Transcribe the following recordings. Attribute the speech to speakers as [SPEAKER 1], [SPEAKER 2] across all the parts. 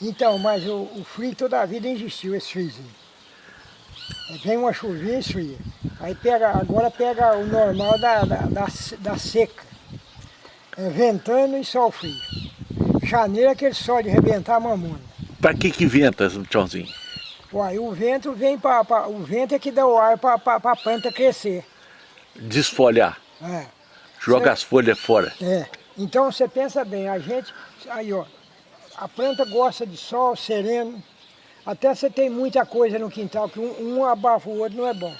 [SPEAKER 1] Então, mas o, o frio toda a vida existiu, esse friozinho. Vem uma chuvinha, esfria. Aí pega, agora pega o normal da, da, da, da seca. É ventando e sol frio. Janeiro é aquele sol de arrebentar a mamona.
[SPEAKER 2] Para que que venta, Tchãozinho?
[SPEAKER 1] Uai, o vento vem para... O vento é que dá o ar para a planta crescer.
[SPEAKER 2] Desfolhar.
[SPEAKER 1] É.
[SPEAKER 2] Joga
[SPEAKER 1] Cê,
[SPEAKER 2] as folhas fora.
[SPEAKER 1] É. Então você pensa bem, a gente... Aí, ó. A planta gosta de sol, sereno. Até você tem muita coisa no quintal, que um, um abafa o outro não é bom.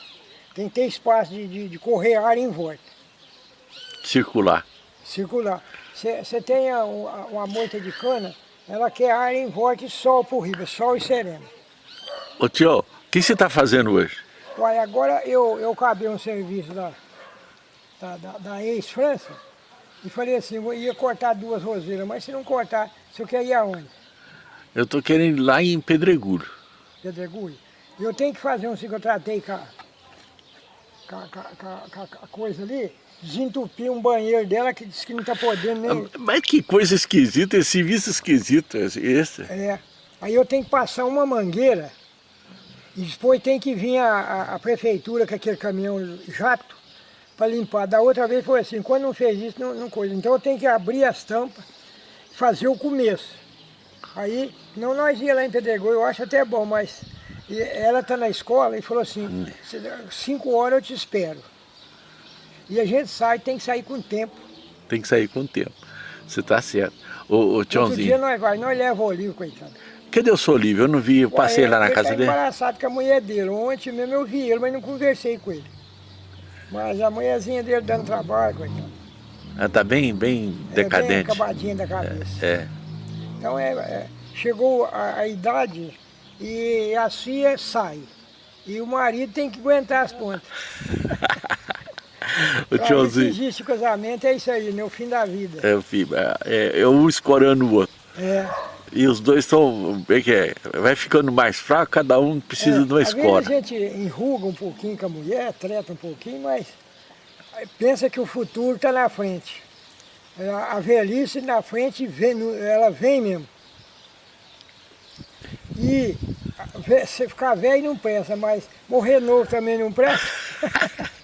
[SPEAKER 1] Tem que ter espaço de, de, de correr ar em volta.
[SPEAKER 2] Circular.
[SPEAKER 1] Circular. Você tem a, uma moita de cana, ela quer ar em volta e sol por riba, sol e sereno.
[SPEAKER 2] Ô tio, o que você está fazendo hoje?
[SPEAKER 1] Uai, agora eu, eu acabei um serviço da, da, da, da ex-França e falei assim, eu ia cortar duas roseiras, mas se não cortar, você quer ir aonde?
[SPEAKER 2] Eu estou querendo ir lá em Pedregulho.
[SPEAKER 1] Pedregulho? Eu tenho que fazer um que eu tratei com a, com, a, com, a, com a coisa ali, desentupir um banheiro dela que disse que não está podendo nem...
[SPEAKER 2] Mas que coisa esquisita, esse serviço esquisito esse.
[SPEAKER 1] É, aí eu tenho que passar uma mangueira e depois tem que vir a, a, a prefeitura com aquele caminhão jato para limpar. Da outra vez foi assim, quando não fez isso, não, não coisa. Então eu tenho que abrir as tampas fazer o começo. Aí, não nós ia lá em Pedregulho, eu acho até bom, mas ela está na escola e falou assim, cinco horas eu te espero. E a gente sai, tem que sair com tempo.
[SPEAKER 2] Tem que sair com tempo. Você está certo. Ô, ô Tchãozinho.
[SPEAKER 1] Outro dia nós vai, nós leva o Olívio, coitado.
[SPEAKER 2] Cadê o seu Olívio? Eu não vi, eu passei Ué, lá na casa
[SPEAKER 1] tá
[SPEAKER 2] dele.
[SPEAKER 1] Ele embaraçado com a mulher dele. Ontem mesmo eu vi ele, mas não conversei com ele. Mas a mulherzinha dele dando trabalho, coitado.
[SPEAKER 2] Ela está bem, bem decadente. É bem
[SPEAKER 1] acabadinha da cabeça.
[SPEAKER 2] É. é.
[SPEAKER 1] Então é, é chegou a, a, idade e a filha sai. E o marido tem que aguentar as pontas.
[SPEAKER 2] o tiozinho.
[SPEAKER 1] Se existe casamento, é isso aí, né? O fim da vida.
[SPEAKER 2] É o fim, é, é um escorando o outro.
[SPEAKER 1] É.
[SPEAKER 2] E os dois estão, bem que é, vai ficando mais fraco, cada um precisa é, de uma
[SPEAKER 1] vezes a gente enruga um pouquinho com a mulher, treta um pouquinho, mas pensa que o futuro está na frente. A velhice na frente, vem, ela vem mesmo. E você ficar velho não presta, mas morrer novo também não presta.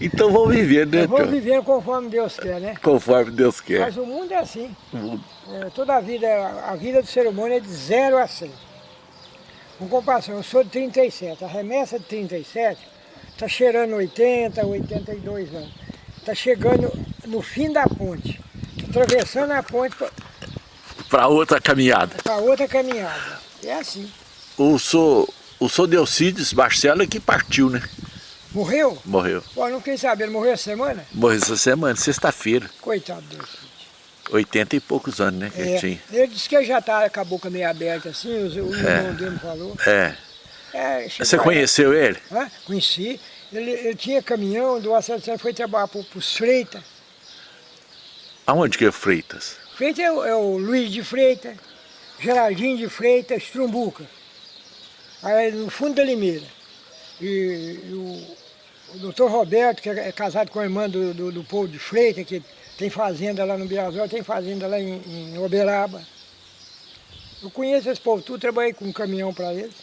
[SPEAKER 2] então vamos viver, né?
[SPEAKER 1] Vamos viver conforme Deus quer, né?
[SPEAKER 2] Conforme Deus quer.
[SPEAKER 1] Mas o mundo é assim. É, toda a vida, a vida do ser humano é de 0 a 100. Com comparação, eu sou de 37, a remessa de 37 está cheirando 80, 82 anos. Está chegando no fim da ponte, atravessando a ponte
[SPEAKER 2] para outra caminhada.
[SPEAKER 1] Para outra caminhada. É assim.
[SPEAKER 2] O senhor, o senhor Delcides Barcelo é que partiu, né?
[SPEAKER 1] Morreu?
[SPEAKER 2] Morreu.
[SPEAKER 1] Pô, não queria saber, ele morreu essa semana?
[SPEAKER 2] Morreu essa semana, sexta-feira.
[SPEAKER 1] Coitado do Delcides.
[SPEAKER 2] 80 e poucos anos, né, que
[SPEAKER 1] é,
[SPEAKER 2] ele tinha.
[SPEAKER 1] Ele disse que já tá com a boca meio aberta assim, o, o é. irmão dele falou.
[SPEAKER 2] É. é Você conheceu ele?
[SPEAKER 1] Hã? Conheci. Ele, ele tinha caminhão, do Associação foi trabalhar para os Freitas.
[SPEAKER 2] Aonde que é Freitas?
[SPEAKER 1] Freitas é o, é o Luiz de Freitas, Gerardinho de Freitas, Trumbuca. Aí no fundo da Limeira. E, e o, o doutor Roberto, que é casado com a irmã do, do, do povo de Freitas, que tem fazenda lá no Biazol, tem fazenda lá em, em Uberaba. Eu conheço esse povo tudo, trabalhei com um caminhão para eles.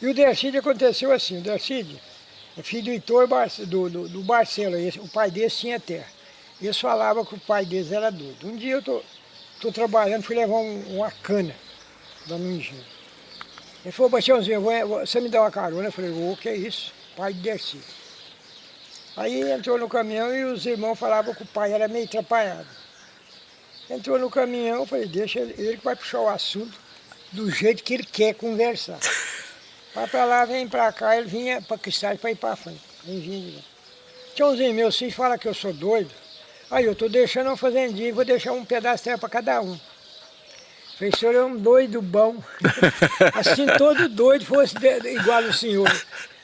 [SPEAKER 1] E o Dercide aconteceu assim, o Dercide é filho do Heitor do, do, do Barcelo, esse, o pai desse tinha terra. Eles falavam que o pai deles era doido. Um dia eu tô, tô trabalhando, fui levar um, uma cana da minha engenho. Ele falou, Bastiãozinho, você me dá uma carona? Eu falei, o que é isso? Pai de Dercy. Aí entrou no caminhão e os irmãos falavam que o pai era meio atrapalhado. Entrou no caminhão, eu falei, deixa ele, ele vai puxar o assunto do jeito que ele quer conversar. Vai pra lá, vem pra cá, ele vinha pra Cristais pra ir pra frente. Vem vindo. Tchãozinho, meu filho fala que eu sou doido. Aí eu estou deixando uma fazendinha e vou deixar um pedaço de terra para cada um. Falei, o senhor é um doido bom. assim todo doido fosse igual o senhor.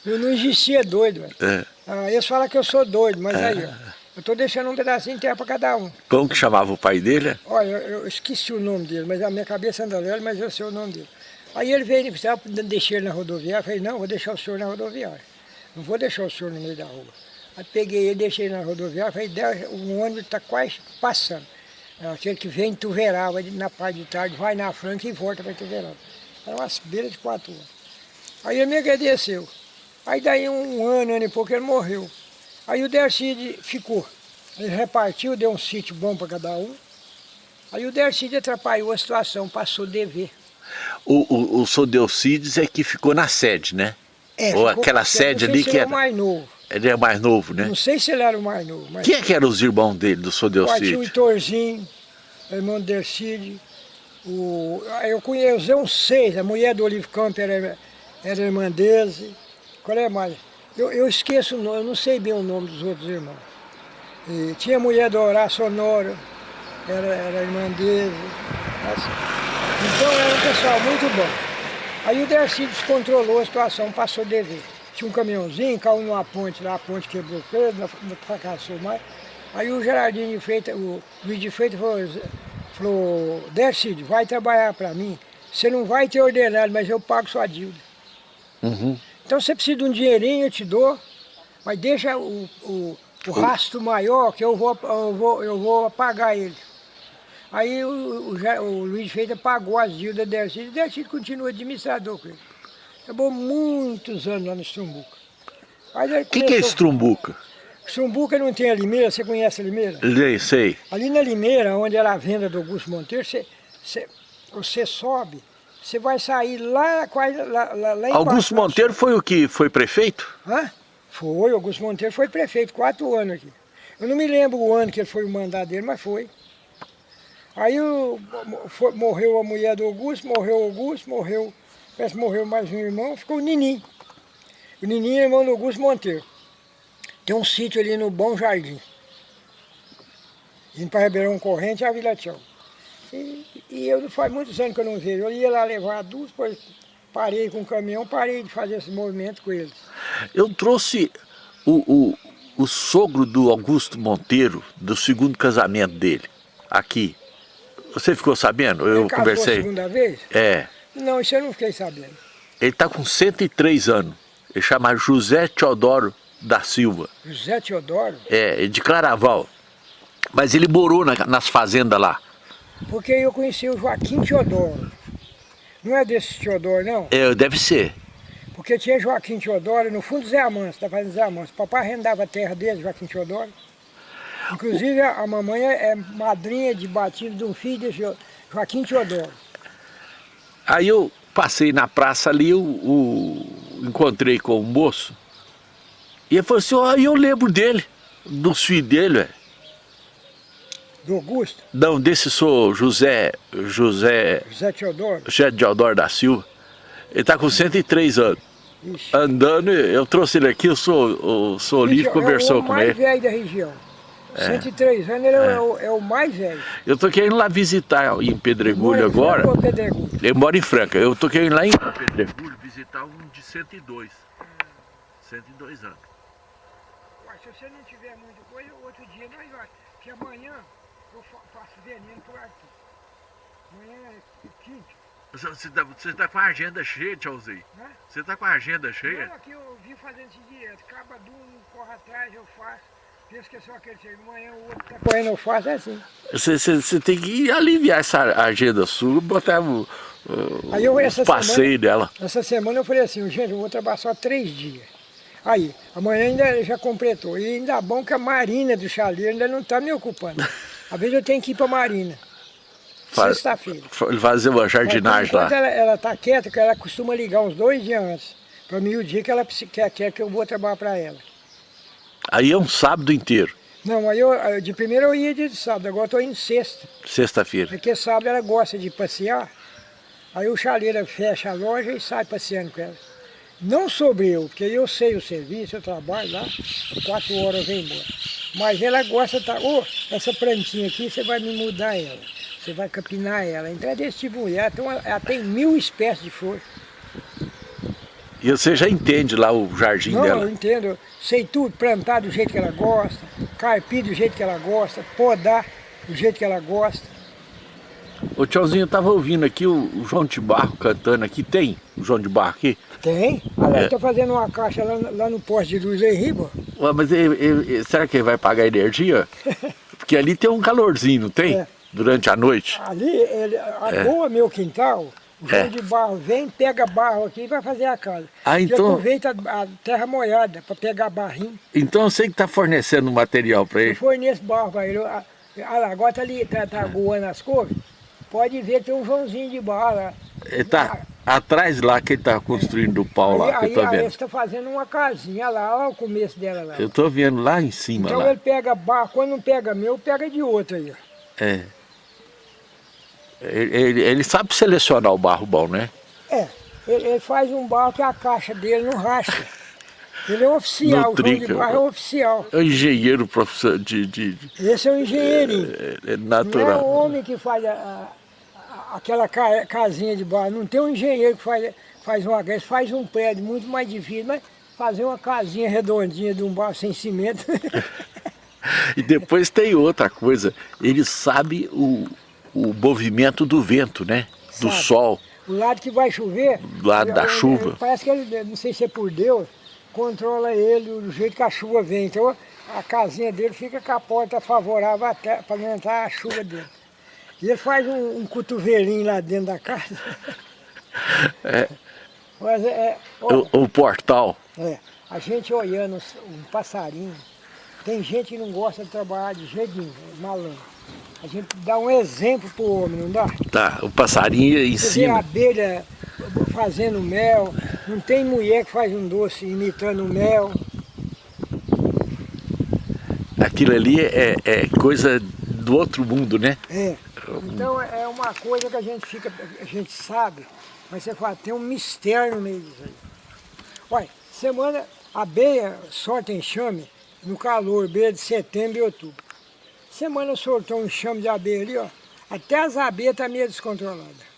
[SPEAKER 1] Eu não existia doido. É. Ah, eles falam que eu sou doido, mas é. aí, ó, eu estou deixando um pedacinho de terra para cada um.
[SPEAKER 2] Como que chamava o pai dele?
[SPEAKER 1] Olha, eu, eu esqueci o nome dele, mas a minha cabeça anda leve, mas eu sei o nome dele. Aí ele veio e deixei ele na rodoviária. Eu falei, não, vou deixar o senhor na rodoviária. Não vou deixar o senhor no meio da rua. Aí peguei ele, deixei ele na rodoviária, falei, o ônibus está quase passando. É aquele que vem em Tuverava na parte de tarde, vai na Franca e volta para Tuverava. Era umas beiras de quatro horas. Aí ele me agradeceu. Aí daí um ano, ano e pouco, ele morreu. Aí o Dercide ficou. Ele repartiu, deu um sítio bom para cada um. Aí o Dercide atrapalhou a situação, passou a dever.
[SPEAKER 2] O, o, o Sodelcides é que ficou na sede, né?
[SPEAKER 1] É,
[SPEAKER 2] Ou
[SPEAKER 1] ficou-
[SPEAKER 2] aquela sede ali que
[SPEAKER 1] ele
[SPEAKER 2] era...
[SPEAKER 1] era o mais novo.
[SPEAKER 2] Ele é mais novo, né?
[SPEAKER 1] Não sei se ele era o mais novo, mas
[SPEAKER 2] Quem é que eram os irmãos dele, do
[SPEAKER 1] Ó, tinha o? Itorzinho, irmão do Dercide. O, eu conheci uns seis, a mulher do Olive Camp era, era irmã dele. Qual é mais? Eu, eu esqueço o nome, eu não sei bem o nome dos outros irmãos. E tinha a mulher do Horácio Honório, era, era irmã dele. Então era um pessoal muito bom. Aí o Dercide descontrolou a situação, passou a dever. Tinha um caminhãozinho, caiu numa ponte lá, a ponte quebrou o peso, não não fracassou mais. Aí o Gerardinho de Freitas, o Luiz de Freitas falou, falou vai trabalhar para mim. Você não vai ter ordenado, mas eu pago sua dívida.
[SPEAKER 2] Uhum.
[SPEAKER 1] Então você precisa de um dinheirinho, eu te dou, mas deixa o, o, o rastro maior que eu vou, eu vou, eu vou pagar ele. Aí o, o, o Luiz Feita pagou as dívidas da Dercide, o Dercide continua administrador com ele. Acabou muitos anos lá no Strumbuca.
[SPEAKER 2] O que, que é Estrumbuca?
[SPEAKER 1] Strumbuca não tem a Limeira, você conhece a Limeira?
[SPEAKER 2] Sei, sei.
[SPEAKER 1] Ali na Limeira, onde era a venda do Augusto Monteiro, você, você, você sobe, você vai sair lá, quase lá, lá, lá embaixo.
[SPEAKER 2] Augusto Monteiro foi o que foi prefeito?
[SPEAKER 1] Hã? Foi, Augusto Monteiro foi prefeito, quatro anos aqui. Eu não me lembro o ano que ele foi o mandato dele, mas foi. Aí o- foi- morreu a mulher do Augusto, morreu o Augusto, morreu, parece que morreu mais um irmão, ficou o Ninim. O Ninim é irmão do Augusto Monteiro. Tem um sítio ali no Bom Jardim. Indo para Ribeirão Corrente e a Vila Tchau. E, e eu faz muitos anos que eu não vejo. Eu ia lá levar adultos, depois parei com o caminhão, parei de fazer esse movimento com eles.
[SPEAKER 2] Eu trouxe o, o, o sogro do Augusto Monteiro, do segundo casamento dele, aqui. Você ficou sabendo? Eu
[SPEAKER 1] Ele casou a
[SPEAKER 2] conversei.
[SPEAKER 1] segunda vez?
[SPEAKER 2] É.
[SPEAKER 1] Não, isso eu não fiquei sabendo.
[SPEAKER 2] Ele está com 103 anos. Ele chama José Teodoro da Silva.
[SPEAKER 1] José Teodoro,
[SPEAKER 2] É, de Claraval. Mas ele morou na- nas fazendas lá.
[SPEAKER 1] Porque eu conheci o Joaquim Teodoro. Não é desse Teodoro, não?
[SPEAKER 2] É, deve ser.
[SPEAKER 1] Porque tinha Joaquim Teodoro no fundo do Zé Amanso, da fazenda Zé Amanso. Papai arrendava a terra dele, Joaquim Teodoro. Inclusive a mamãe é madrinha de batismo de um filho de Jo- Joaquim Teodoro.
[SPEAKER 2] Aí eu passei na praça ali, eu, o- encontrei com o moço. E ele falou assim, ó, eu lembro dele, dos filhos dele, ué.
[SPEAKER 1] Do Augusto,
[SPEAKER 2] Não, desse sou José, José,
[SPEAKER 1] José Teodoro.
[SPEAKER 2] José Teodoro da Silva. Ele está com 103 anos.
[SPEAKER 1] Ixi.
[SPEAKER 2] Andando, eu trouxe ele aqui, eu sou, o sou Olívio conversou
[SPEAKER 1] é o
[SPEAKER 2] com
[SPEAKER 1] mais
[SPEAKER 2] ele.
[SPEAKER 1] velho da região. 103 anos, ele é, o, é o mais velho.
[SPEAKER 2] Eu tô querendo lá visitar em Pedregulho agora.
[SPEAKER 1] Franca ou Pedregulho?
[SPEAKER 2] Ele mora em Franca. Eu tô querendo ir lá em Pedregulho visitar um de 102. 102 anos.
[SPEAKER 1] Ué, se você não tiver muita coisa, outro dia nós vamos. Que amanhã eu fa- faço veneno por aqui. Amanhã é quinta.
[SPEAKER 2] Você tá, você tá com a agenda cheia, tchauzinho.
[SPEAKER 1] Né?
[SPEAKER 2] Você tá com a agenda cheia?
[SPEAKER 1] Não, aqui eu vim fazendo isso direto. Acaba de um, corre atrás, eu faço. Penso que é só aquele chega. Amanhã o outro tá correndo, eu faço, é assim.
[SPEAKER 2] Você, você, você tem que aliviar essa agenda sua, botar o, o,
[SPEAKER 1] Aí eu, essa
[SPEAKER 2] passeios dela.
[SPEAKER 1] Essa semana eu falei assim, gente, eu vou trabalhar só três dias. Aí, amanhã ainda já completou. E ainda bom que a Marina do Chaleiro ainda não está me ocupando. Às vezes eu tenho que ir para a Marina. Sexta-feira.
[SPEAKER 2] Fa- Fazer uma jardinagem lá.
[SPEAKER 1] ela, ela tá quieta, que ela costuma ligar uns dois dias antes. Para mim o dia que ela quer, quer que eu vou trabalhar para ela.
[SPEAKER 2] Aí é um sábado inteiro,
[SPEAKER 1] Não, aí eu, eu- de primeiro eu ia de sábado, agora estou indo sexta.
[SPEAKER 2] sexta-feira.
[SPEAKER 1] Porque sábado ela gosta de passear. Aí o chaleira fecha a loja e sai passeando com ela. Não sobre eu, porque eu sei o serviço, eu trabalho lá, quatro horas eu venho embora. Mas ela gosta tá, ô, essa plantinha aqui, você vai me mudar ela. Você vai capinar ela. Então é desse tipo de mulher. Então ela, tem mil espécies de flor.
[SPEAKER 2] E você já entende lá o jardim
[SPEAKER 1] Não, eu
[SPEAKER 2] dela.
[SPEAKER 1] entendo. eu Sei tudo, plantar do jeito que ela gosta, carpir do jeito que ela gosta, podar do jeito que ela gosta.
[SPEAKER 2] Ô tiozinho, eu tava ouvindo aqui o João de Barro cantando aqui. Tem o João de Barro aqui?
[SPEAKER 1] Tem. Aliás,
[SPEAKER 2] É.
[SPEAKER 1] fazendo uma caixa lá, lá no poste de luz aí, riba.
[SPEAKER 2] Ué, mas ele- ele- será que ele vai pagar energia? Porque ali tem um calorzinho, não tem?
[SPEAKER 1] É,
[SPEAKER 2] durante a noite?
[SPEAKER 1] Ali, ele, agora é. meu quintal, o é. de barro vem, pega barro aqui e vai fazer a casa.
[SPEAKER 2] Ah, então...
[SPEAKER 1] aproveita a terra molhada para pegar barrinho.
[SPEAKER 2] Então você que está fornecendo material para ele? Eu
[SPEAKER 1] forneço barro para ele. Ah, agora está ali, está tá aguando as cores. Pode ver que tem um Joãozinho de barro lá.
[SPEAKER 2] Ele tá atrás lá que ele está construindo o pau lá,
[SPEAKER 1] aí,
[SPEAKER 2] que eu tô vendo.
[SPEAKER 1] Aí está fazendo uma casinha lá, olha o começo dela lá.
[SPEAKER 2] Eu estou vendo lá em cima
[SPEAKER 1] então
[SPEAKER 2] lá.
[SPEAKER 1] ele pega barro, quando não pega meu, pega de outro aí.
[SPEAKER 2] É. Ele, ele, ele, sabe selecionar o barro bom, né?
[SPEAKER 1] É, ele, ele, faz um barro que a caixa dele não racha. Ele é oficial, o trinca, de barro é oficial.
[SPEAKER 2] É um engenheiro profissional de, de,
[SPEAKER 1] Esse é um engenheirinho.
[SPEAKER 2] É, é natural. Não
[SPEAKER 1] é o homem que faz a, a, aquela ca, casinha de barro. Não tem um engenheiro que faz, faz uma casa, faz um prédio muito mais difícil, mas fazer uma casinha redondinha de um barro sem cimento.
[SPEAKER 2] e depois tem outra coisa, ele sabe o, o movimento do vento, né? Do Sabe, sol.
[SPEAKER 1] O lado que vai chover...
[SPEAKER 2] Do lado da chuva.
[SPEAKER 1] parece que ele, não sei se é por Deus, controla ele do jeito que a chuva vem. Então a casinha dele fica com a porta favorável para não entrar a chuva dentro. E ele faz um, um cotovelinho lá dentro da casa.
[SPEAKER 2] É.
[SPEAKER 1] Mas é,
[SPEAKER 2] ó, o, o, portal.
[SPEAKER 1] É. A gente olhando um passarinho. Tem gente que não gosta de trabalhar de jeito nenhum, malandro. A gente dá um exemplo para o homem, não dá?
[SPEAKER 2] Tá, o passarinho em
[SPEAKER 1] Você
[SPEAKER 2] cima.
[SPEAKER 1] Vê a abelha fazendo mel, não tem mulher que faz um doce imitando mel.
[SPEAKER 2] Aquilo ali é, é coisa do outro mundo, né?
[SPEAKER 1] É. Então é uma coisa que a gente fica, a gente sabe, mas você fala, tem um mistério no meio disso aí. Olha, semana, a beia sorte enxame no calor, beia de setembro e outubro. Semana soltou um enxame de abelha ali, ó. Até as abelhas estão tá meio descontroladas.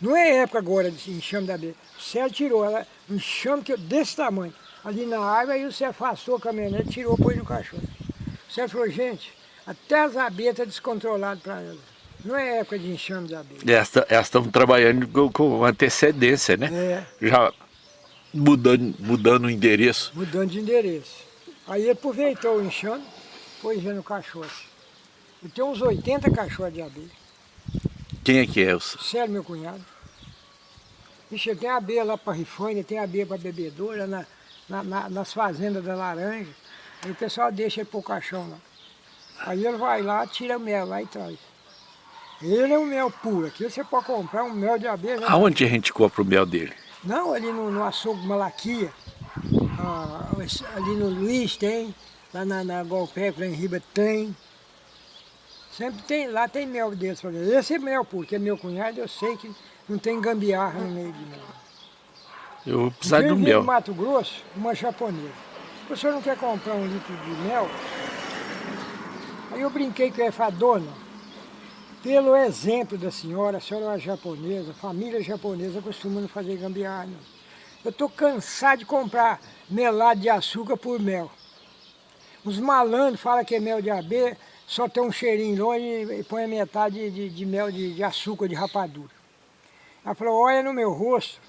[SPEAKER 1] Não é época agora de enxame de abelha. O céu tirou ela, um enxame que, desse tamanho, ali na árvore, aí você afastou a caminhonete, tirou, pôs no cachorro. Você falou, gente, até as abelhas estão tá descontroladas para elas. Não é época de enxame de abelha.
[SPEAKER 2] Elas estão trabalhando com, com, antecedência, né?
[SPEAKER 1] É.
[SPEAKER 2] Já mudando, mudando o endereço.
[SPEAKER 1] Mudando de endereço. Aí aproveitou o enxame, Pois é, no cachorro. Eu tenho uns 80 cachorros de abelha.
[SPEAKER 2] Quem é que é? Os...
[SPEAKER 1] Sério, meu cunhado. Ixi, tem abelha lá para rifânia, tem abelha para bebedoura, na, na, na, nas fazendas da laranja. Aí o pessoal deixa ele pôr o caixão lá. Aí ele vai lá, tira mel lá e traz. Ele é um mel puro. Aqui você pode comprar um mel de abelha.
[SPEAKER 2] Aonde a gente compra o mel dele?
[SPEAKER 1] Não, ali no, no açougue Malaquia. Ah, ali no Luiz tem. Lá na, na Golpé, lá em Riba tem. Sempre tem, lá tem mel desse. Esse é mel puro, que é meu cunhado, eu sei que não tem gambiarra no meio de mel.
[SPEAKER 2] Eu vou precisar do mel.
[SPEAKER 1] no Mato Grosso, uma japonesa. O senhor não quer comprar um litro de mel? Eu brinquei com ela, dona, pelo exemplo da senhora, a senhora é uma japonesa, família japonesa costuma não fazer gambiarra. Eu estou cansado de comprar melado de açúcar por mel. Os malandros falam que é mel de abelha, só tem um cheirinho longe e põe a metade de, de mel de, de, açúcar, de rapadura. Ela falou, olha no meu rosto,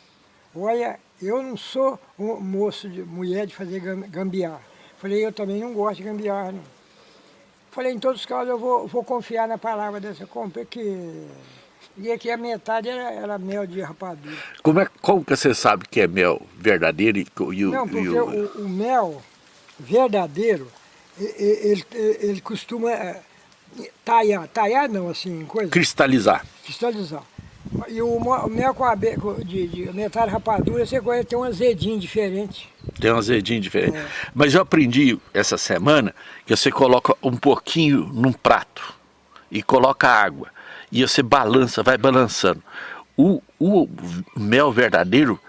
[SPEAKER 1] olha, eu não sou um moço, de mulher de fazer gambiarra. Falei, eu também não gosto de gambiarra, não. Falei, em todos os casos eu vou, vou confiar na palavra dessa compra, que... E aqui a metade era, era, mel de rapadura.
[SPEAKER 2] Como, é, como que você sabe que é mel verdadeiro e, e,
[SPEAKER 1] Não, porque
[SPEAKER 2] e
[SPEAKER 1] o... O, o mel verdadeiro ele, ele costuma é, talhar, talhar não, assim, coisa...
[SPEAKER 2] Cristalizar.
[SPEAKER 1] Cristalizar. E o mel com a de, de metade rapadura, você conhece, tem um azedinho diferente.
[SPEAKER 2] Tem um azedinho diferente. É. Mas eu aprendi essa semana que você coloca um pouquinho num prato e coloca água. E você balança, vai balançando. O, o mel verdadeiro,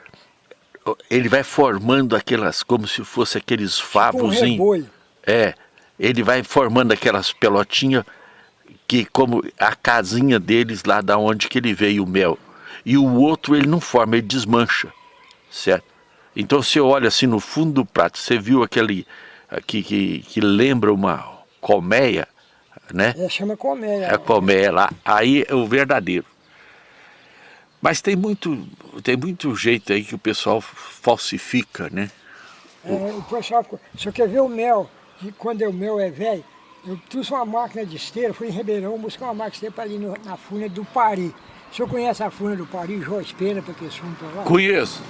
[SPEAKER 2] ele vai formando aquelas, como se fosse aqueles favos.
[SPEAKER 1] Tipo um
[SPEAKER 2] é, ele vai formando aquelas pelotinhas que como a casinha deles lá da onde que ele veio o mel. E o outro ele não forma, ele desmancha, certo? Então você olha assim no fundo do prato, você viu aquele que, que, que lembra uma colmeia, né?
[SPEAKER 1] É, chama colmeia.
[SPEAKER 2] É colmeia lá, aí é o verdadeiro. Mas tem muito, tem muito jeito aí que o pessoal falsifica, né?
[SPEAKER 1] É, o pessoal, você quer ver o mel, que quando o mel é velho, Eu trouxe uma máquina de esteira, fui em Ribeirão buscar uma máquina de esteira para ali no, na funa do Pari. O senhor conhece a funa do Pari, Jorge Pena, para que fundo para lá?
[SPEAKER 2] Conheço.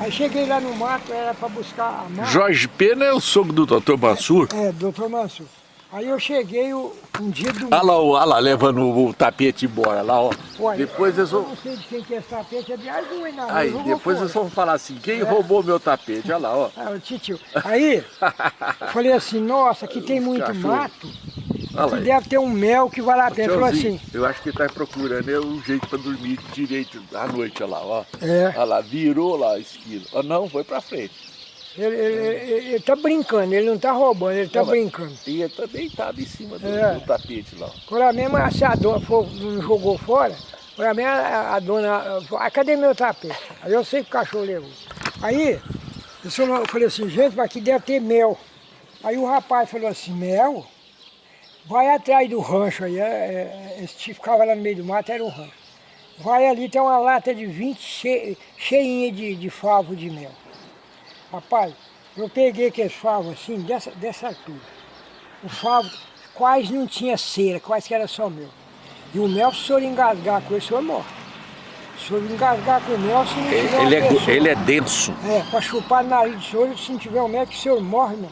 [SPEAKER 1] Aí cheguei lá no mato, era para buscar a máquina.
[SPEAKER 2] Jorge Pena é o sogro do doutor Mansur.
[SPEAKER 1] É, doutor Mansur. Aí eu cheguei o- um dia do...
[SPEAKER 2] Olha lá, olha lá, levando o tapete embora, lá, ó.
[SPEAKER 1] Olha,
[SPEAKER 2] depois
[SPEAKER 1] eu
[SPEAKER 2] vão...
[SPEAKER 1] não sei de quem que é esse tapete, é de aí na rua,
[SPEAKER 2] Aí, depois
[SPEAKER 1] fora.
[SPEAKER 2] vão falar assim, quem roubou meu tapete? Olha lá, ó.
[SPEAKER 1] Ah, titio. Aí, eu falei assim, nossa, aqui tem muito
[SPEAKER 2] cachorro.
[SPEAKER 1] mato,
[SPEAKER 2] Olha
[SPEAKER 1] que
[SPEAKER 2] lá.
[SPEAKER 1] deve ter um mel que a pena. Ele falou assim,
[SPEAKER 2] eu acho que ele tá procurando é um jeito para dormir direito à noite, olha lá, ó.
[SPEAKER 1] é,
[SPEAKER 2] Olha lá, virou lá a esquina. Ó, não, foi pra frente.
[SPEAKER 1] Ele, ele, ele, ele tá brincando, ele não tá roubando, ele tá
[SPEAKER 2] mas-
[SPEAKER 1] brincando.
[SPEAKER 2] E ele tá deitado em cima do,
[SPEAKER 1] É.
[SPEAKER 2] do tapete lá.
[SPEAKER 1] Quando a mesma, se a dona for, não jogou fora, quando a, mesma, a, dona, falou, ah, cadê meu tapete? Aí eu sei que o cachorro levou. Aí, eu, falei assim, gente, mas aqui deve ter mel. Aí o rapaz falou assim, mel? Vai atrás do rancho aí, é, é, esse que ficava lá no meio do mato era o rancho. Vai ali, tem uma lata de 20 che, cheinha de, de favo de mel. Rapaz, eu peguei aqueles favos assim, dessa, dessa altura. O favo quase não tinha cera, quase que era só mel. E o mel, se o senhor engasgar com ele, o senhor morre. Se o senhor engasgar com o mel, se não tiver uma
[SPEAKER 2] Ele é,
[SPEAKER 1] pessoa-
[SPEAKER 2] ele é denso.
[SPEAKER 1] é, para chupar no nariz do senhor, se não tiver o mel, que o senhor morre, meu.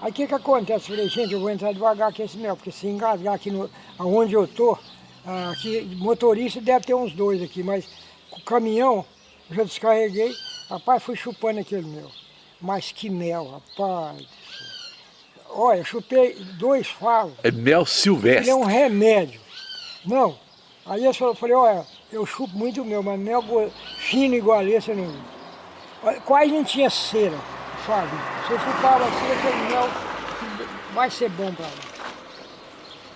[SPEAKER 1] Aí o que que acontece? Eu falei, gente, eu vou entrar devagar com esse mel, porque se engasgar aqui no, aonde eu tô, ah, aqui, motorista deve ter uns dois aqui, mas com o caminhão, eu já descarreguei, rapaz, fui chupando aquele mel. Mas que mel, rapaz. Olha, chupei dois favos,
[SPEAKER 2] É mel
[SPEAKER 1] ele
[SPEAKER 2] silvestre.
[SPEAKER 1] é um remédio. Não. Aí eu falei, olha, eu chupo muito mel, mas mel fino igual esse eu não. Quase não tinha cera, Fábio. Se eu chupava assim, aquele mel vai ser bom para mim.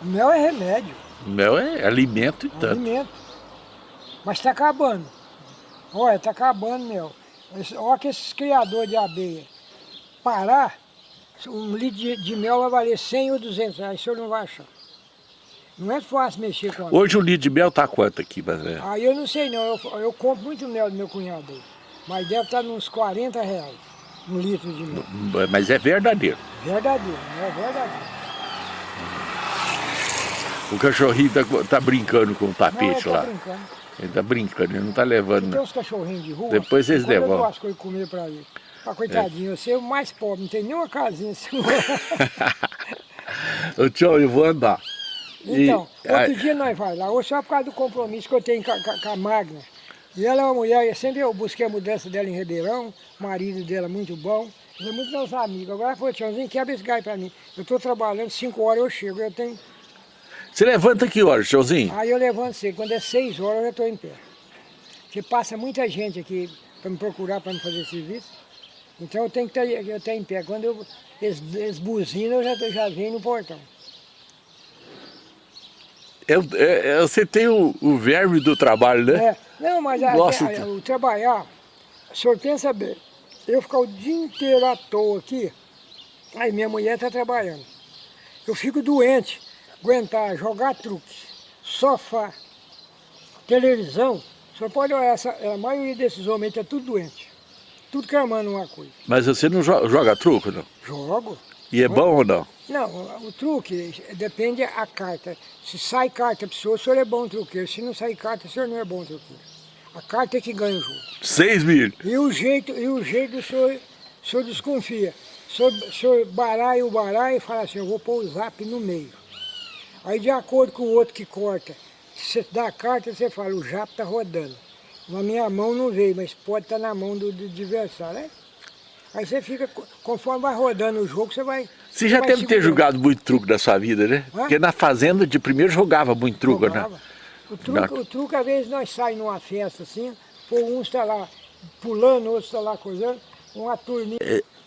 [SPEAKER 1] O mel é remédio,
[SPEAKER 2] Mel é alimento e
[SPEAKER 1] é
[SPEAKER 2] tanto.
[SPEAKER 1] alimento. Mas está acabando. Olha, está acabando mel. Olha que esses criadores de abelha parar, um litro de, de mel vai valer 100 ou 200 reais, o senhor não vai achar. Não é fácil mexer com a
[SPEAKER 2] Hoje o litro de mel tá quanto aqui, é?
[SPEAKER 1] Aí eu não sei não, eu, eu compro muito mel do meu cunhado aí. Mas deve estar uns 40 reais um litro de mel.
[SPEAKER 2] Mas é verdadeiro.
[SPEAKER 1] Verdadeiro, é verdadeiro.
[SPEAKER 2] O cachorrinho tá, tá brincando com o
[SPEAKER 1] Não,
[SPEAKER 2] tapete
[SPEAKER 1] tô
[SPEAKER 2] lá.
[SPEAKER 1] brincando.
[SPEAKER 2] Ele tá brincando, ele não tá levando.
[SPEAKER 1] Tem
[SPEAKER 2] Não.
[SPEAKER 1] uns cachorrinhos de rua.
[SPEAKER 2] Depois eles
[SPEAKER 1] quando Eu
[SPEAKER 2] devolvem.
[SPEAKER 1] dou as coisas comer pra ele. Ah, coitadinho, você é o mais pobre, não tem nenhuma casinha assim.
[SPEAKER 2] Ô tio, eu vou andar. E-
[SPEAKER 1] Então, outro
[SPEAKER 2] aí-
[SPEAKER 1] dia nós vai lá, hoje só por causa do compromisso que eu tenho com a, com a- Magna. E ela é uma mulher, eu sempre eu busquei a mudança dela em Ribeirão, o marido dela muito bom, ele é muito nosso amigo. Agora ela falou, tiozinho, quebra esse gás pra mim. Eu estou trabalhando, cinco horas eu chego, eu tenho...
[SPEAKER 2] Você levanta que horas, tiozinho?
[SPEAKER 1] Aí eu levanto cedo, quando é seis horas eu já estou em pé. Porque passa muita gente aqui para me procurar, para me fazer serviço. Então eu tenho que estar estar em pé. Quando eu, eles, eles buzinam, eu já, já venho no portão.
[SPEAKER 2] Eu, é- é- você tem o, o verme do trabalho, né?
[SPEAKER 1] É, não, mas a- a-
[SPEAKER 2] de-
[SPEAKER 1] o trabalhar, o senhor pensa bem, eu ficar o dia inteiro à toa aqui, aí minha mulher está trabalhando. Eu fico doente, aguentar, jogar truque, sofá, televisão. Senhor pode olhar, essa, a maioria desses homens está tudo doente. Tudo cramando uma coisa.
[SPEAKER 2] Mas você não jo- joga truco, não?
[SPEAKER 1] Jogo.
[SPEAKER 2] E é bom ou não?
[SPEAKER 1] Não, o, truque depende a carta. Se sai carta para o senhor, o senhor é bom truqueiro. Se não sai carta, o senhor não é bom truqueiro. A carta é que ganha o jogo.
[SPEAKER 2] Seis mil.
[SPEAKER 1] E o jeito, e o jeito o senhor, o senhor desconfia. O senhor, o senhor baralha o baralho e fala assim, eu vou pôr o zap no meio. Aí de acordo com o outro que corta, se você dá a carta, você fala, o zap está rodando. Na minha mão não veio, mas pode estar na mão do, do adversário, né? Aí você fica, co- conforme vai rodando o jogo, você vai...
[SPEAKER 2] Você já deve ter jogado muito truco na sua vida, né?
[SPEAKER 1] Hã?
[SPEAKER 2] Porque na fazenda de primeiro jogava muito truco, né?
[SPEAKER 1] Jogava. O truque, o truque, às vezes, nós saímos numa festa assim, pô, um está lá pulando, outro está lá coisando, uma turminha.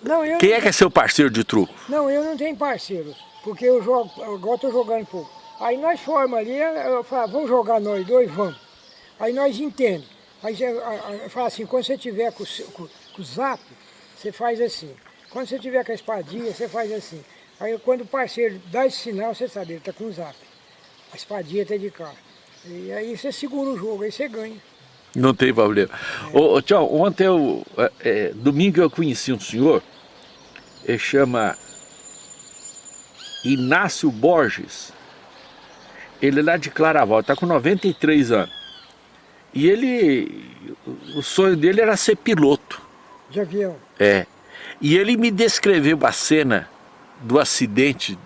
[SPEAKER 1] Não, eu,
[SPEAKER 2] Quem é que é seu parceiro de truco?
[SPEAKER 1] não, eu não tenho parceiro, porque eu jogo, agora estou jogando pouco. Aí nós formamos ali, eu falo, "Ah, vamos jogar nós dois, vamos. Aí nós entendemos. Aí eu falo assim, quando você tiver com, com, com o zap, você faz assim. Quando você tiver com a espadinha, você faz assim. Aí quando o parceiro dá esse sinal, você sabe, ele está com o zap. A espadinha está de cá. E aí você segura o jogo, aí você ganha.
[SPEAKER 2] Não tem problema. Ô, tchau, ontem eu, é, é, domingo eu conheci um senhor, ele chama Inácio Borges. Ele é lá de Claraval, está com 93 anos. E ele, o sonho dele era ser piloto.
[SPEAKER 1] De avião.
[SPEAKER 2] É. E ele me descreveu a cena do acidente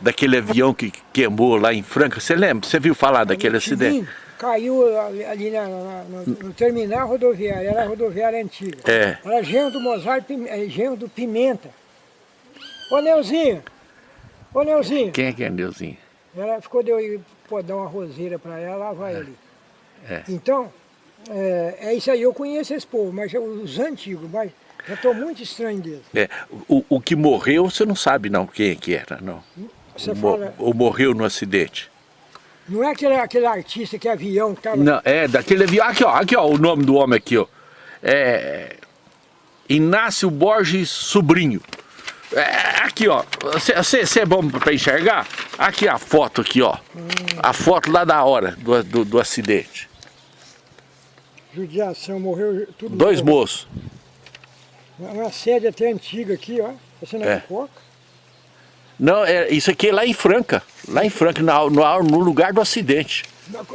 [SPEAKER 2] daquele avião que queimou lá em Franca. Você lembra? Você viu falar daquele
[SPEAKER 1] Sim,
[SPEAKER 2] acidente?
[SPEAKER 1] Caiu ali, na- na- no, no terminal rodoviário, era a rodoviária antiga.
[SPEAKER 2] É.
[SPEAKER 1] Era genro do Mozart, é, genro do Pimenta. Ô Neuzinho, ô Neuzinho.
[SPEAKER 2] Quem é que é Neuzinho?
[SPEAKER 1] Ela ficou de eu ir pô, dar uma roseira para ela, lá vai ele.
[SPEAKER 2] É.
[SPEAKER 1] Então, é, é isso aí, eu conheço esse povo, mas os antigos, mas já estou muito estranho deles.
[SPEAKER 2] É, o, o que morreu você não sabe não quem é que era, não.
[SPEAKER 1] Você
[SPEAKER 2] mo-
[SPEAKER 1] fala,
[SPEAKER 2] Ou morreu no acidente.
[SPEAKER 1] não é aquele, aquele artista que é avião que estava...
[SPEAKER 2] Não, é daquele avião. Aqui ó, aqui ó, o nome do homem aqui ó. É Inácio Borges Sobrinho. É, aqui ó, você é bom para enxergar? Aqui a foto aqui ó. A foto lá da hora do, do, do acidente.
[SPEAKER 1] Judiação, morreu tudo.
[SPEAKER 2] Dois
[SPEAKER 1] morreu.
[SPEAKER 2] moços.
[SPEAKER 1] Uma sede até antiga aqui, ó. Você não
[SPEAKER 2] É.
[SPEAKER 1] é. coca?
[SPEAKER 2] Não, é, isso aqui é lá em Franca. Lá em Franca, na- no, no lugar do acidente.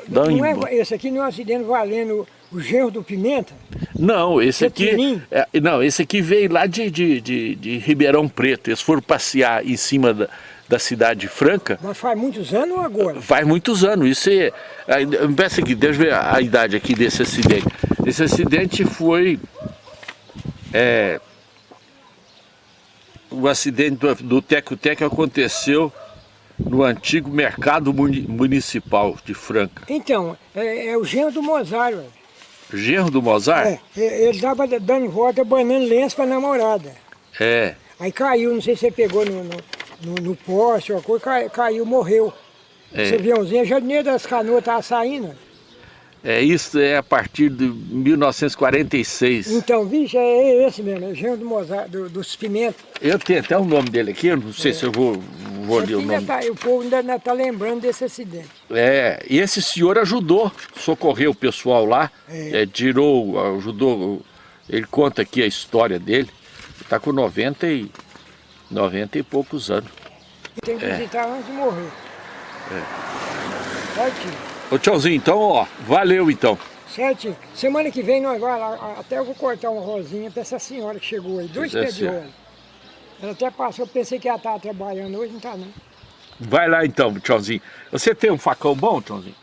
[SPEAKER 1] Não,
[SPEAKER 2] Não,
[SPEAKER 1] é, esse aqui não é um acidente valendo o genro do Pimenta?
[SPEAKER 2] Não, esse aqui.
[SPEAKER 1] Pequenininho?
[SPEAKER 2] é, não, esse aqui veio lá de, de, de, de Ribeirão Preto. Eles foram passear em cima da, da cidade de Franca.
[SPEAKER 1] Mas faz muitos anos ou agora?
[SPEAKER 2] Faz muitos anos. Isso é. aqui, deixa eu ver a, a idade aqui desse acidente. Esse acidente foi. É, o acidente do, do Teco Teco aconteceu no antigo mercado muni- municipal de Franca.
[SPEAKER 1] Então, é, é o genro do Mozart.
[SPEAKER 2] Genro do Mozart?
[SPEAKER 1] É, é, ele estava dando volta, banando lenço para namorada.
[SPEAKER 2] É.
[SPEAKER 1] Aí caiu, não sei se você pegou no, no, no, no poste ou uma coisa, cai- caiu, morreu.
[SPEAKER 2] É.
[SPEAKER 1] Esse aviãozinho, já nem das canoas estava saindo.
[SPEAKER 2] É, isso é a partir de 1946.
[SPEAKER 1] Então, vixe, é esse mesmo, é genro do Mozart, do, dos Pimentos.
[SPEAKER 2] Eu tenho até o nome dele aqui, eu não sei se eu vou, vou ler o nome.
[SPEAKER 1] tá- o povo ainda está lembrando desse acidente.
[SPEAKER 2] É, e esse senhor ajudou, socorreu o pessoal lá,
[SPEAKER 1] É.
[SPEAKER 2] é, tirou, ajudou, ele conta aqui a história dele, está com 90 e, 90 e poucos anos.
[SPEAKER 1] Tem que
[SPEAKER 2] É.
[SPEAKER 1] visitar antes de morrer. Certinho.
[SPEAKER 2] Ô tchauzinho, então ó, valeu então.
[SPEAKER 1] Certinho. Semana que vem nós vamos lá, até eu vou cortar uma rosinha para essa senhora que chegou aí, dois pés de rosa. Ela até passou, pensei que ela estava trabalhando hoje, não está não.
[SPEAKER 2] Vai lá então, tchauzinho. Você tem um facão bom, tchauzinho?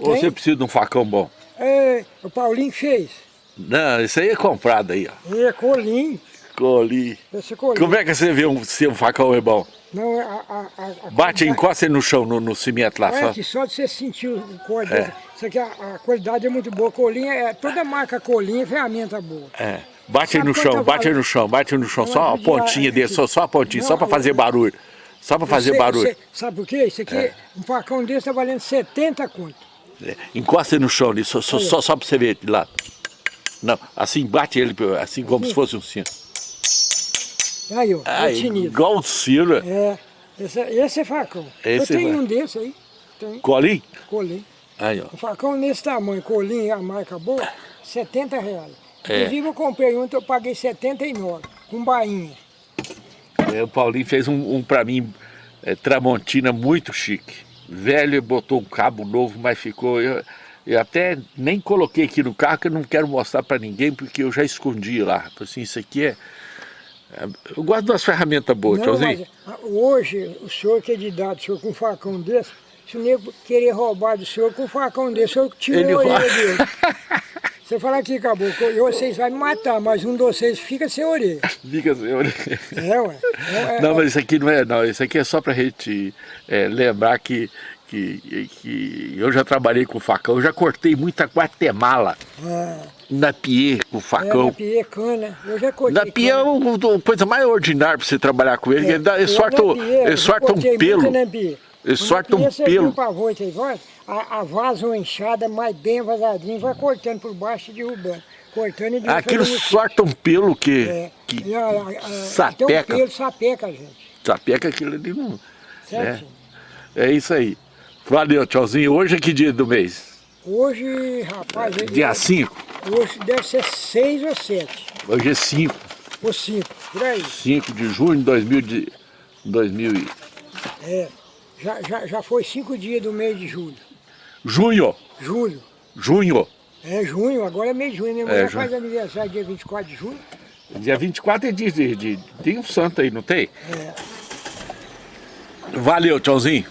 [SPEAKER 2] Ou você precisa de um facão bom?
[SPEAKER 1] É, o Paulinho fez.
[SPEAKER 2] Não, isso aí é comprado aí, ó.
[SPEAKER 1] É, colinho.
[SPEAKER 2] Coli.
[SPEAKER 1] Esse colinho.
[SPEAKER 2] Como é que você vê um, se um facão é bom?
[SPEAKER 1] Não, a, a, a, a
[SPEAKER 2] Bate, encosta ele no chão, no, no cimento lá,
[SPEAKER 1] Olha
[SPEAKER 2] só.
[SPEAKER 1] aqui, só de você sentir o corte
[SPEAKER 2] É.
[SPEAKER 1] Isso aqui, a, a qualidade é muito boa. Colinha, é, toda marca colinha é ferramenta boa.
[SPEAKER 2] É. Bate
[SPEAKER 1] Sabe
[SPEAKER 2] no chão, bate
[SPEAKER 1] falo?
[SPEAKER 2] no chão, bate no chão,
[SPEAKER 1] Não,
[SPEAKER 2] só a
[SPEAKER 1] de-
[SPEAKER 2] pontinha dele, só, só a pontinha, só
[SPEAKER 1] Não,
[SPEAKER 2] pra fazer
[SPEAKER 1] eu-
[SPEAKER 2] barulho. Só pra fazer barulho.
[SPEAKER 1] você- sabe por quê? Isso aqui, um facão desse tá valendo 70 conto.
[SPEAKER 2] É. Encosta ele no chão ali, só, só, só, só pra você ver de lado. Não, assim bate ele, assim como se fosse um sino.
[SPEAKER 1] Aí, ó,
[SPEAKER 2] Ah,
[SPEAKER 1] é
[SPEAKER 2] igual o sino.
[SPEAKER 1] É, esse, esse é facão.
[SPEAKER 2] Esse
[SPEAKER 1] eu tenho
[SPEAKER 2] vai.
[SPEAKER 1] um desse aí, tem,
[SPEAKER 2] Colinho?
[SPEAKER 1] colinho.
[SPEAKER 2] Aí, ó.
[SPEAKER 1] Um facão nesse tamanho, colinho, a marca boa, 70 reais.
[SPEAKER 2] É.
[SPEAKER 1] Inclusive eu comprei um, eu paguei 79, com bainha.
[SPEAKER 2] É, o Paulinho fez um, um pra mim, é, Tramontina, muito chique. Velho, botou um cabo novo, mas ficou... Eu, eu até nem coloquei aqui no carro, que eu não quero mostrar pra ninguém, porque eu já escondi lá. Falei Assim, isso aqui é... é- Eu gosto das ferramentas boas,
[SPEAKER 1] Não, mas, ah, hoje, o senhor que é de idade, o senhor com um facão desse, se o nego querer roubar do senhor com um facão desse, o senhor tira
[SPEAKER 2] Ele
[SPEAKER 1] a orelha dele. Você fala aqui, caboclo, eu, vocês vão me matar, mas um de vocês fica sem orelha.
[SPEAKER 2] Diga, senhor.
[SPEAKER 1] É, ué. É, é,
[SPEAKER 2] Não, mas isso aqui não é, não. Isso aqui é só pra gente é, lembrar que, que, que eu já trabalhei com facão, eu já cortei muita Guatemala
[SPEAKER 1] ah,
[SPEAKER 2] na pie com
[SPEAKER 1] é,
[SPEAKER 2] facão.
[SPEAKER 1] na pie, cana. Eu já cortei
[SPEAKER 2] Na pia é
[SPEAKER 1] cana.
[SPEAKER 2] o- a coisa mais ordinária pra você trabalhar com ele, ele, dá, ele sorta,
[SPEAKER 1] na
[SPEAKER 2] o-
[SPEAKER 1] pie,
[SPEAKER 2] ele sorta um pelo. Ele sorta um
[SPEAKER 1] você
[SPEAKER 2] pelo.
[SPEAKER 1] voita aí, vai, a, a vaza ou enxada mais bem vazadinha, vai cortando por baixo e derrubando. Cortando e derrubando.
[SPEAKER 2] Aquilo sorta um pelo que,
[SPEAKER 1] É,
[SPEAKER 2] que
[SPEAKER 1] a- a- a-
[SPEAKER 2] sapeca.
[SPEAKER 1] o pelo sapeca, gente.
[SPEAKER 2] sapeca aquilo ali não.
[SPEAKER 1] Certo?
[SPEAKER 2] É isso aí. Valeu, tchauzinho. Hoje é que dia do mês?
[SPEAKER 1] Hoje, rapaz,
[SPEAKER 2] Dia 5.
[SPEAKER 1] Hoje deve ser seis ou sete.
[SPEAKER 2] Hoje é 5.
[SPEAKER 1] Ou cinco, por aí.
[SPEAKER 2] 5 de junho de 2000 de 2000 e-
[SPEAKER 1] É, já, já, já foi cinco dias do mês de julho.
[SPEAKER 2] Junho,
[SPEAKER 1] Julho.
[SPEAKER 2] junho.
[SPEAKER 1] É junho, agora é mês de junho. Minha mulher
[SPEAKER 2] junho.
[SPEAKER 1] faz aniversário dia 24 de julho.
[SPEAKER 2] Dia 24 é dia de, de... Tem um santo aí, não tem?
[SPEAKER 1] É.
[SPEAKER 2] Valeu, tchauzinho.